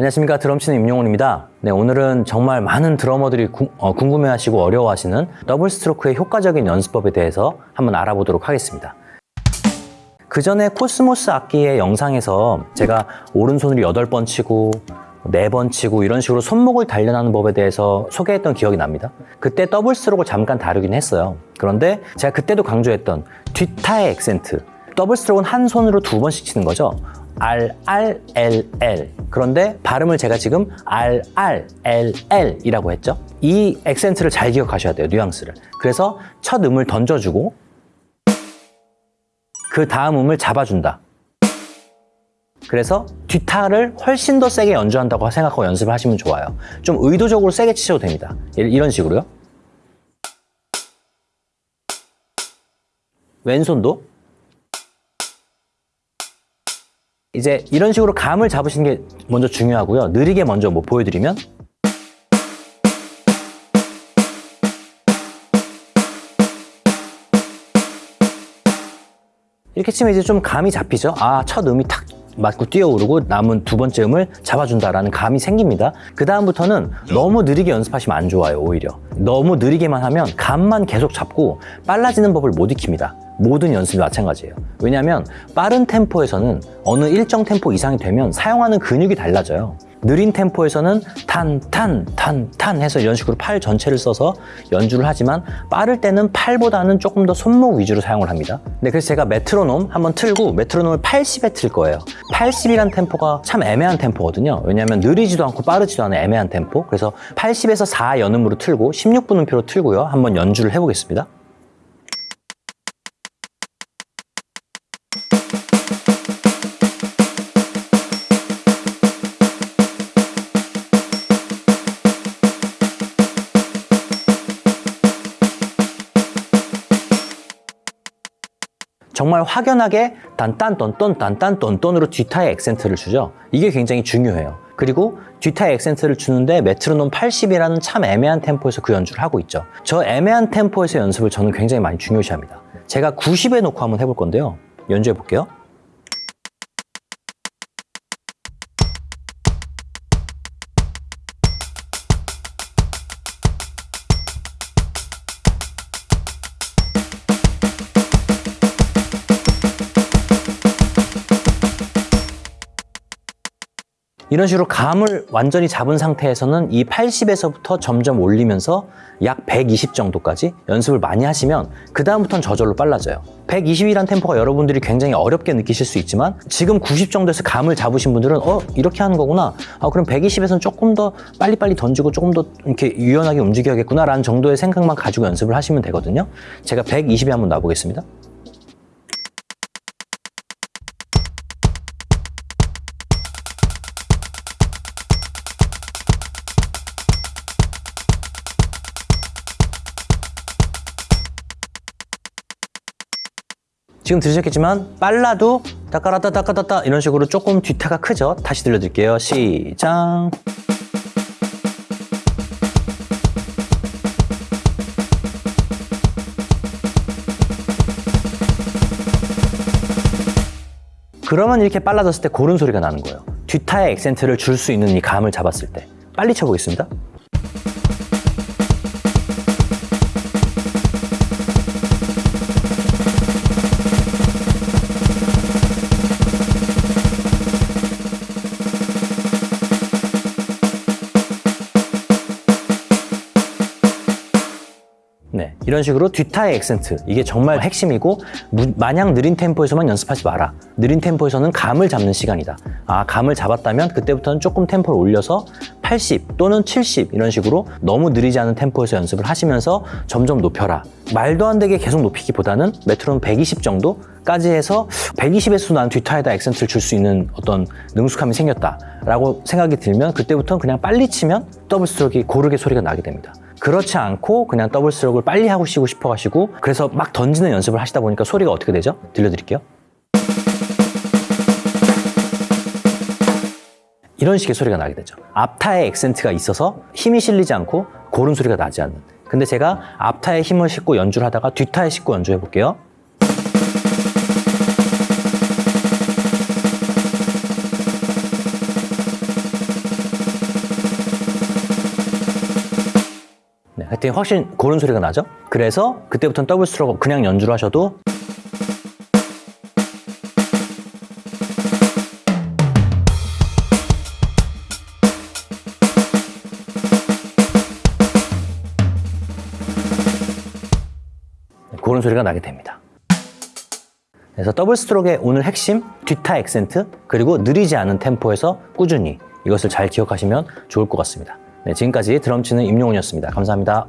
안녕하십니까 드럼치는 임용훈입니다 네 오늘은 정말 많은 드러머들이 구- 어, 궁금해하시고 어려워하시는 double stroke의 효과적인 연습법에 대해서 한번 알아보도록 하겠습니다 그 전에 코스모스 악기의 영상에서 제가 오른손으로 8번 치고 4번 치고 이런 식으로 손목을 단련하는 법에 대해서 소개했던 기억이 납니다. 그때 double stroke를 잠깐 다루긴 했어요. 그런데 제가 그때도 강조했던 뒷타의 액센트. double stroke는 한 손으로 두 번씩 치는 거죠. R, R, L, L. 그런데 발음을 제가 지금 R, R, L, L 이라고 했죠. 이 액센트를 잘 기억하셔야 돼요. 뉘앙스를. 그래서 첫 음을 던져주고 그 다음 음을 잡아준다. 그래서 뒷타를 훨씬 더 세게 연주한다고 생각하고 연습을 하시면 좋아요. 좀 의도적으로 세게 치셔도 됩니다. 이- 이런 식으로요. 왼손도 이제 이런 식으로 감을 잡으시는 게 먼저 중요하고요. 느리게 먼저 뭐 보여드리면 이렇게 치면 이제 좀 감이 잡히죠. 아, 첫 음이 탁 맞고 뛰어오르고 남은 두 번째 음을 잡아준다라는 감이 생깁니다. 그 다음부터는 너무 느리게 연습하시면 안 좋아요, 오히려. 너무 느리게만 하면 감만 계속 잡고 빨라지는 법을 못 익힙니다. 모든 연습이 마찬가지예요. 왜냐하면 빠른 템포에서는 어느 일정 템포 이상이 되면 사용하는 근육이 달라져요. 느린 템포에서는 탄, 탄, 탄, 탄 해서 이런 식으로 팔 전체를 써서 연주를 하지만 빠를 때는 팔보다는 조금 더 손목 위주로 사용을 합니다. 네, 그래서 제가 메트로놈 한번 틀고 메트로놈을 80에 틀 거예요. 80이란 템포가 참 애매한 템포거든요. 왜냐하면 느리지도 않고 빠르지도 않은 애매한 템포. 그래서 80에서 4 연음으로 틀고 16분음표로 틀고요. 한번 연주를 해보겠습니다. 정말 확연하게 단딴 똔똔 단딴 똔똔으로 뒷타의 액센트를 주죠. 이게 굉장히 중요해요. 그리고 뒷타의 액센트를 주는데 메트로놈 80이라는 참 애매한 템포에서 그 연주를 하고 있죠. 저 애매한 템포에서 연습을 저는 굉장히 많이 중요시합니다. 제가 90에 놓고 한번 해볼 건데요. 연주해 볼게요. 이런 식으로 감을 완전히 잡은 상태에서는 이 80에서부터 점점 올리면서 약 120 정도까지 연습을 많이 하시면 그 다음부터는 저절로 빨라져요. 120이란 템포가 여러분들이 굉장히 어렵게 느끼실 수 있지만 지금 90 정도에서 감을 잡으신 분들은 어 이렇게 하는 거구나. 아 그럼 120에서는 조금 더 빨리빨리 던지고 조금 더 이렇게 유연하게 움직여야겠구나 라는 정도의 생각만 가지고 연습을 하시면 되거든요. 제가 120에 한번 놔보겠습니다. 지금 들으셨겠지만 빨라도 따까라따 따까따따 이런 식으로 조금 뒤타가 크죠? 다시 들려드릴게요. 시작. 그러면 이렇게 빨라졌을 때 고른 소리가 나는 거예요. 뒤타의 액센트를 줄 수 있는 이 감을 잡았을 때. 빨리 쳐보겠습니다. 이런 식으로 뒷타의 액센트. 이게 정말 핵심이고 무- 마냥 느린 템포에서만 연습하지 마라. 느린 템포에서는 감을 잡는 시간이다. 아 감을 잡았다면 그때부터는 조금 템포를 올려서 80 또는 70 이런 식으로 너무 느리지 않은 템포에서 연습을 하시면서 점점 높여라. 말도 안 되게 계속 높이기보다는 메트로놈 120 정도까지 해서 120에서 난 뒷타에다 액센트를 줄 수 있는 어떤 능숙함이 생겼다 라고 생각이 들면 그때부터는 그냥 빨리 치면 double stroke가 고르게 소리가 나게 됩니다 그렇지 않고 그냥 더블 스트로크를 빨리 하고 싶고 싶어 하시고 그래서 막 던지는 연습을 하시다 보니까 소리가 어떻게 되죠? 들려드릴게요. 이런 식의 소리가 나게 되죠. 앞타에 액센트가 있어서 힘이 실리지 않고 고른 소리가 나지 않는. 근데 제가 앞타에 힘을 싣고 연주를 하다가 뒷타에 싣고 연주해 볼게요. 되게 훨씬 고른 소리가 나죠? 그래서 그때부터는 double stroke 그냥 연주를 하셔도 그런 소리가 나게 됩니다. 그래서 double stroke의 오늘 핵심 뒤타 액센트 그리고 느리지 않은 템포에서 꾸준히 이것을 잘 기억하시면 좋을 것 같습니다. 네, 지금까지 드럼 치는 임용훈이었습니다. 감사합니다.